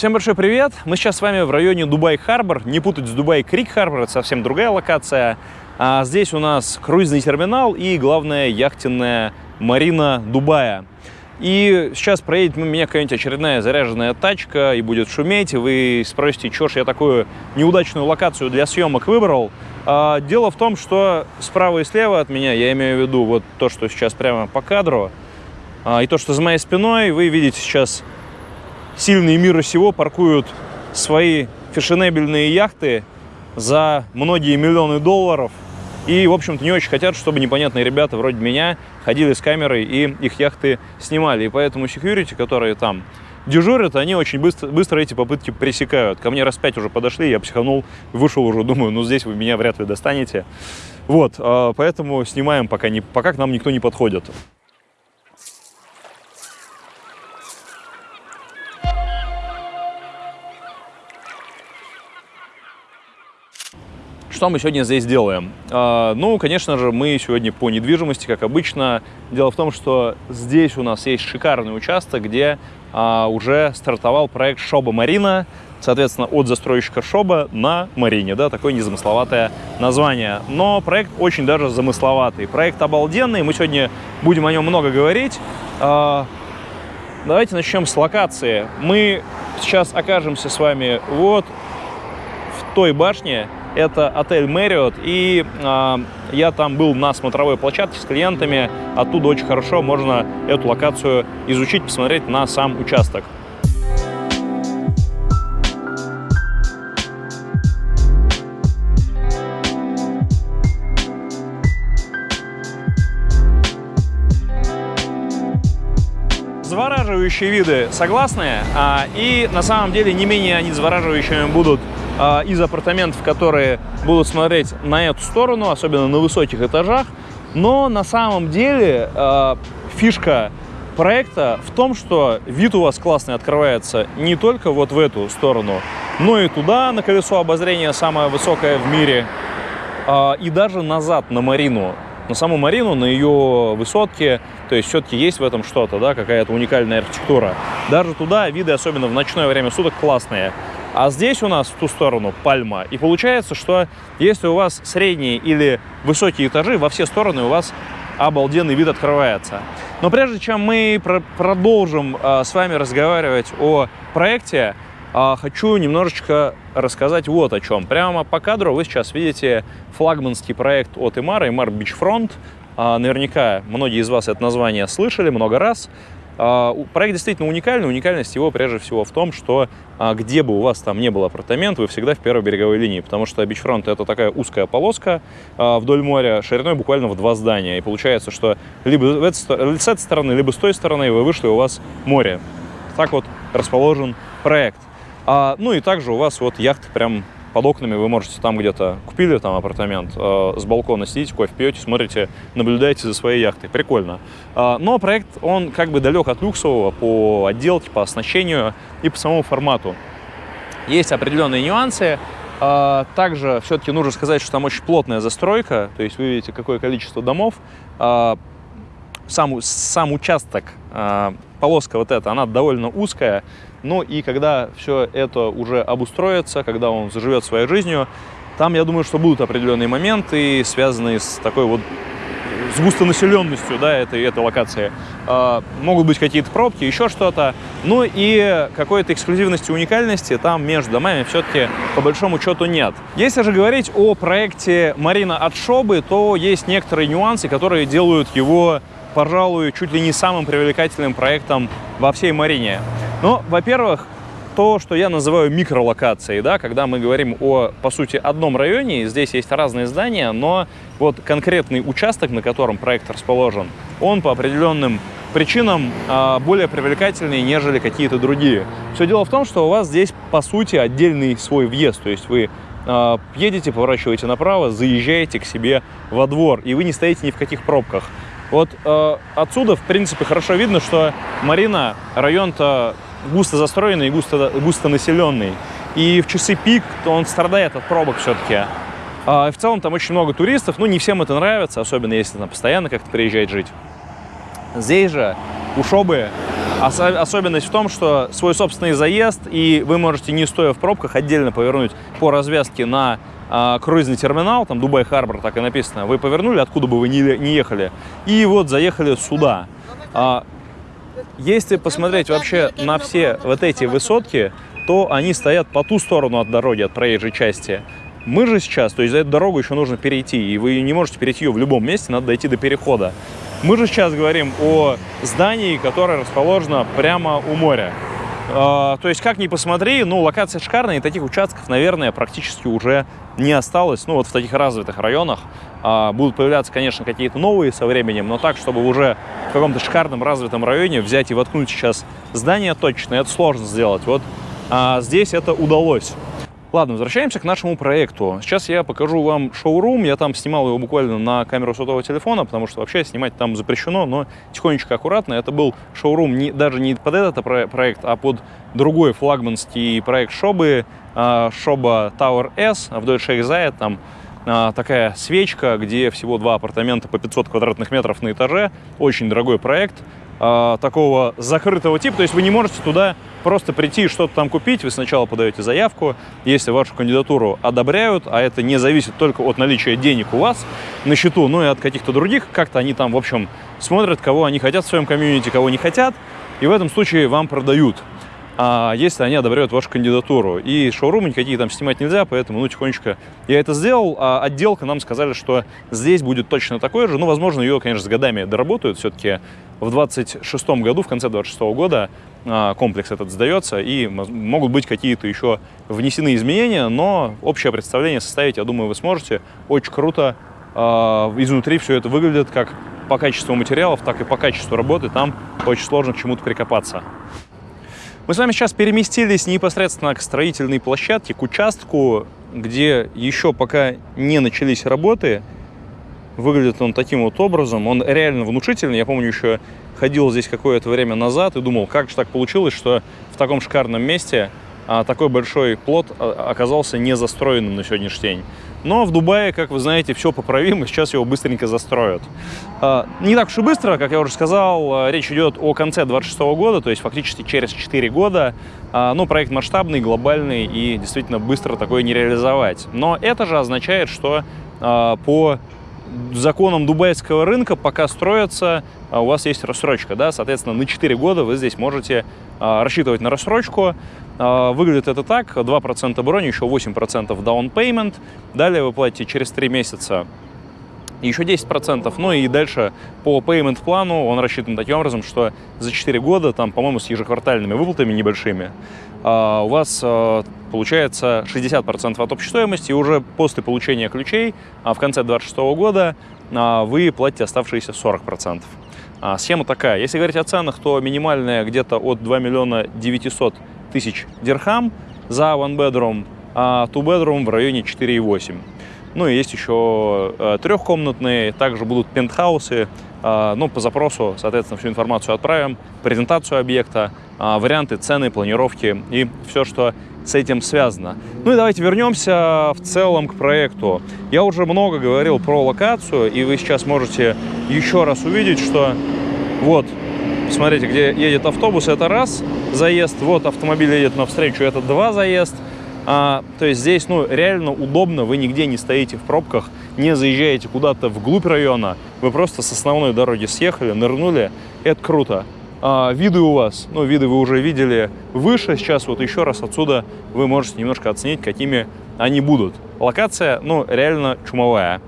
Всем большой привет! Мы сейчас с вами в районе Дубай-Харбор. Не путать с Дубай-Крик-Харбор, это совсем другая локация. А здесь у нас круизный терминал и, главная яхтенная марина Дубая. И сейчас проедет меня какая-нибудь очередная заряженная тачка и будет шуметь, и вы спросите, что ж я такую неудачную локацию для съемок выбрал. А, дело в том, что справа и слева от меня, я имею в виду вот то, что сейчас прямо по кадру, а, и то, что за моей спиной, вы видите сейчас сильные мира сего паркуют свои фешенебельные яхты за многие миллионы долларов – и, в общем-то, не очень хотят, чтобы непонятные ребята вроде меня ходили с камерой и их яхты снимали. И поэтому security, которые там дежурят, они очень быстро, быстро эти попытки пресекают. Ко мне раз пять уже подошли, я психанул, вышел уже, думаю, ну здесь вы меня вряд ли достанете. Вот, а, поэтому снимаем, пока, не, пока к нам никто не подходит. Что мы сегодня здесь делаем? А, ну, конечно же, мы сегодня по недвижимости, как обычно. Дело в том, что здесь у нас есть шикарный участок, где а, уже стартовал проект Шоба Марина, соответственно, от застройщика Шоба на Марине, да, такое незамысловатое название. Но проект очень даже замысловатый. Проект обалденный, мы сегодня будем о нем много говорить. А, давайте начнем с локации. Мы сейчас окажемся с вами вот в той башне, это отель Marriott, и э, я там был на смотровой площадке с клиентами, оттуда очень хорошо можно эту локацию изучить, посмотреть на сам участок. Завораживающие виды согласные, а, и на самом деле не менее они завораживающими будут а, из апартаментов, которые будут смотреть на эту сторону, особенно на высоких этажах. Но на самом деле а, фишка проекта в том, что вид у вас классный открывается не только вот в эту сторону, но и туда, на колесо обозрения, самое высокое в мире, а, и даже назад, на Марину. На саму Марину, на ее высотке, то есть все-таки есть в этом что-то, да, какая-то уникальная архитектура. Даже туда виды, особенно в ночное время суток, классные. А здесь у нас в ту сторону пальма. И получается, что если у вас средние или высокие этажи, во все стороны у вас обалденный вид открывается. Но прежде чем мы про продолжим э, с вами разговаривать о проекте, э, хочу немножечко рассказать вот о чем. Прямо по кадру вы сейчас видите флагманский проект от Имара, Имар Beachfront. Э, наверняка многие из вас это название слышали много раз. А, проект действительно уникальный. Уникальность его прежде всего в том, что а, где бы у вас там не был апартамент, вы всегда в первой береговой линии, потому что бичфронт это такая узкая полоска а, вдоль моря, шириной буквально в два здания. И получается, что либо с этой стороны, либо с той стороны вы вышли, у вас море. Так вот расположен проект. Ну и также у вас вот яхты прям под окнами вы можете там где-то купили там апартамент, э, с балкона сидите, кофе пьете, смотрите, наблюдаете за своей яхтой. Прикольно. Э, но проект, он как бы далек от люксового по отделке, по оснащению и по самому формату. Есть определенные нюансы. Э, также все-таки нужно сказать, что там очень плотная застройка, то есть вы видите, какое количество домов. Э, сам, сам участок, э, полоска вот эта, она довольно узкая, ну и когда все это уже обустроится, когда он заживет своей жизнью, там, я думаю, что будут определенные моменты, связанные с такой вот с густонаселенностью да, этой, этой локации. Э, могут быть какие-то пробки, еще что-то. Ну и какой-то эксклюзивности, уникальности там между домами все-таки по большому счету нет. Если же говорить о проекте Марина от Шобы, то есть некоторые нюансы, которые делают его, пожалуй, чуть ли не самым привлекательным проектом во всей Марине. Ну, во-первых, то, что я называю микролокацией, да, когда мы говорим о, по сути, одном районе, здесь есть разные здания, но вот конкретный участок, на котором проект расположен, он по определенным причинам э, более привлекательный, нежели какие-то другие. Все дело в том, что у вас здесь, по сути, отдельный свой въезд, то есть вы э, едете, поворачиваете направо, заезжаете к себе во двор, и вы не стоите ни в каких пробках. Вот э, отсюда, в принципе, хорошо видно, что Марина, район-то густо застроенный густо, густо населенный. И в часы пик то он страдает от пробок все-таки. А в целом там очень много туристов, ну не всем это нравится, особенно если там постоянно как-то приезжать жить. Здесь же у Особенность в том, что свой собственный заезд, и вы можете, не стоя в пробках, отдельно повернуть по развязке на э, круизный терминал, там Дубай Харбор, так и написано. Вы повернули, откуда бы вы не, не ехали, и вот заехали сюда. А, если посмотреть вообще на все вот эти высотки, то они стоят по ту сторону от дороги, от проезжей части. Мы же сейчас, то есть за эту дорогу еще нужно перейти, и вы не можете перейти ее в любом месте, надо дойти до перехода. Мы же сейчас говорим о здании, которое расположено прямо у моря. А, то есть, как ни посмотри, ну, локация шикарная, и таких участков, наверное, практически уже не осталось. Ну, вот в таких развитых районах а, будут появляться, конечно, какие-то новые со временем, но так, чтобы уже в каком-то шикарном развитом районе взять и воткнуть сейчас здание точно, это сложно сделать. Вот а, здесь это удалось. Ладно, возвращаемся к нашему проекту. Сейчас я покажу вам шоурум. Я там снимал его буквально на камеру сотового телефона, потому что вообще снимать там запрещено, но тихонечко, аккуратно. Это был шоурум не, даже не под этот проект, а под другой флагманский проект Шобы, а, Шоба Tower S в Deutsche Exile. Там а, такая свечка, где всего два апартамента по 500 квадратных метров на этаже. Очень дорогой проект а, такого закрытого типа. То есть вы не можете туда просто прийти и что-то там купить. Вы сначала подаете заявку. Если вашу кандидатуру одобряют, а это не зависит только от наличия денег у вас на счету, но и от каких-то других, как-то они там, в общем, смотрят, кого они хотят в своем комьюнити, кого не хотят. И в этом случае вам продают а если они одобряют вашу кандидатуру. И шоурумы никакие там снимать нельзя, поэтому, ну, тихонечко я это сделал. А отделка нам сказали, что здесь будет точно такое же. Ну, возможно, ее, конечно, с годами доработают. Все-таки в 26 году, в конце 26 года а, комплекс этот сдается, и могут быть какие-то еще внесены изменения, но общее представление составить, я думаю, вы сможете. Очень круто а, изнутри все это выглядит как по качеству материалов, так и по качеству работы. Там очень сложно к чему-то прикопаться. Мы с вами сейчас переместились непосредственно к строительной площадке, к участку, где еще пока не начались работы. Выглядит он таким вот образом. Он реально внушительный. Я помню, еще ходил здесь какое-то время назад и думал, как же так получилось, что в таком шикарном месте а, такой большой плод а, оказался не застроенным на сегодняшний день. Но в Дубае, как вы знаете, все поправимо, сейчас его быстренько застроят. А, не так уж и быстро, как я уже сказал, а, речь идет о конце 26 года, то есть фактически через 4 года. А, но проект масштабный, глобальный и действительно быстро такое не реализовать. Но это же означает, что по законам дубайского рынка, пока строятся, у вас есть рассрочка, да, соответственно, на 4 года вы здесь можете рассчитывать на рассрочку, а, выглядит это так, 2% брони, еще 8% down payment, далее вы платите через 3 месяца еще 10%, ну и дальше по payment плану он рассчитан таким образом, что за 4 года, там, по-моему, с ежеквартальными выплатами небольшими, а, у вас а, получается 60% от общей стоимости, и уже после получения ключей в конце 2026 года вы платите оставшиеся 40%. Схема такая. Если говорить о ценах, то минимальная где-то от 2 миллиона 900 тысяч дирхам за one bedroom, а two bedroom в районе 4,8. Ну и есть еще э, трехкомнатные, также будут пентхаусы. Ну, по запросу, соответственно, всю информацию отправим, презентацию объекта, э, варианты, цены, планировки и все, что с этим связано. Ну и давайте вернемся в целом к проекту. Я уже много говорил про локацию, и вы сейчас можете еще раз увидеть, что вот Смотрите, где едет автобус, это раз заезд. Вот автомобиль едет навстречу, это два заезд. А, то есть здесь ну, реально удобно, вы нигде не стоите в пробках, не заезжаете куда-то вглубь района. Вы просто с основной дороги съехали, нырнули. Это круто. А, виды у вас, ну, виды вы уже видели выше. Сейчас вот еще раз отсюда вы можете немножко оценить, какими они будут. Локация, ну, реально чумовая.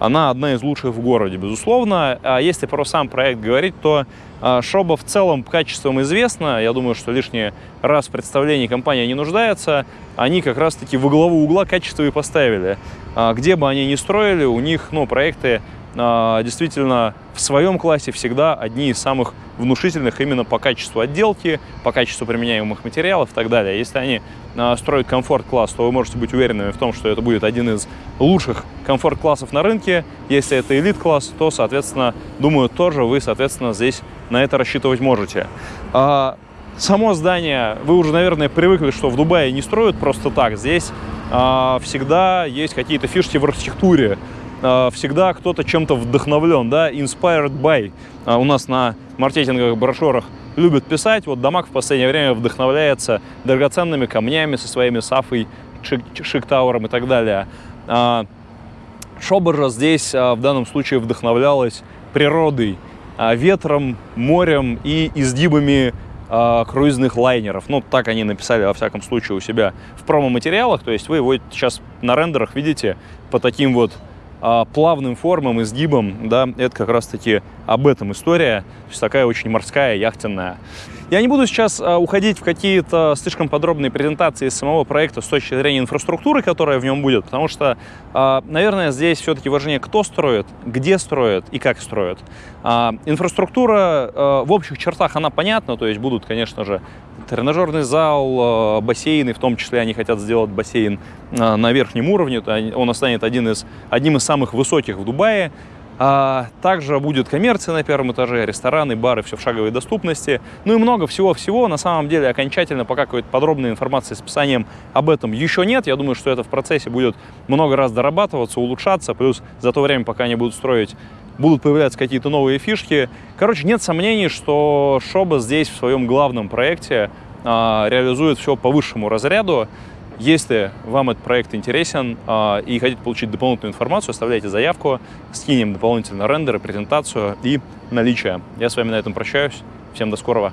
Она одна из лучших в городе, безусловно. А если про сам проект говорить, то а, Шоба в целом качеством известна. Я думаю, что лишний раз в представлении компания не нуждается. Они как раз-таки во главу угла качество и поставили. А, где бы они ни строили, у них ну, проекты действительно в своем классе всегда одни из самых внушительных именно по качеству отделки, по качеству применяемых материалов и так далее. Если они а, строят комфорт-класс, то вы можете быть уверенными в том, что это будет один из лучших комфорт-классов на рынке. Если это элит-класс, то, соответственно, думаю, тоже вы, соответственно, здесь на это рассчитывать можете. А, само здание, вы уже, наверное, привыкли, что в Дубае не строят просто так. Здесь всегда есть какие-то фишки в архитектуре, всегда кто-то чем-то вдохновлен, да, inspired by. Э, у нас на маркетинговых брошюрах любят писать, вот Дамаг в последнее время вдохновляется драгоценными камнями со своими сафой, шик-тауром и так далее. Э, Шобер здесь э, в данном случае вдохновлялась природой, э, ветром, морем и изгибами э, круизных лайнеров. Ну, так они написали, во всяком случае, у себя в промо-материалах. То есть вы его сейчас на рендерах видите по таким вот э, плавным формам, изгибам. Да, это как раз-таки об этом история. То есть такая очень морская, яхтенная. Я не буду сейчас а, уходить в какие-то слишком подробные презентации самого проекта с точки зрения инфраструктуры, которая в нем будет, потому что, а, наверное, здесь все-таки важнее, кто строит, где строит и как строит. А, инфраструктура в общих чертах, она понятна, то есть будут, конечно же, тренажерный зал, бассейны, в том числе они хотят сделать бассейн на верхнем уровне, он станет один из, одним из самых высоких в Дубае, а, также будет коммерция на первом этаже, рестораны, бары, все в шаговой доступности. Ну и много всего-всего. На самом деле окончательно пока какой-то подробной информации с описанием об этом еще нет. Я думаю, что это в процессе будет много раз дорабатываться, улучшаться. Плюс за то время, пока они будут строить будут появляться какие-то новые фишки. Короче, нет сомнений, что Шоба здесь в своем главном проекте а, реализует все по высшему разряду. Если вам этот проект интересен а, и хотите получить дополнительную информацию, оставляйте заявку, скинем дополнительно рендеры, презентацию и наличие. Я с вами на этом прощаюсь. Всем до скорого.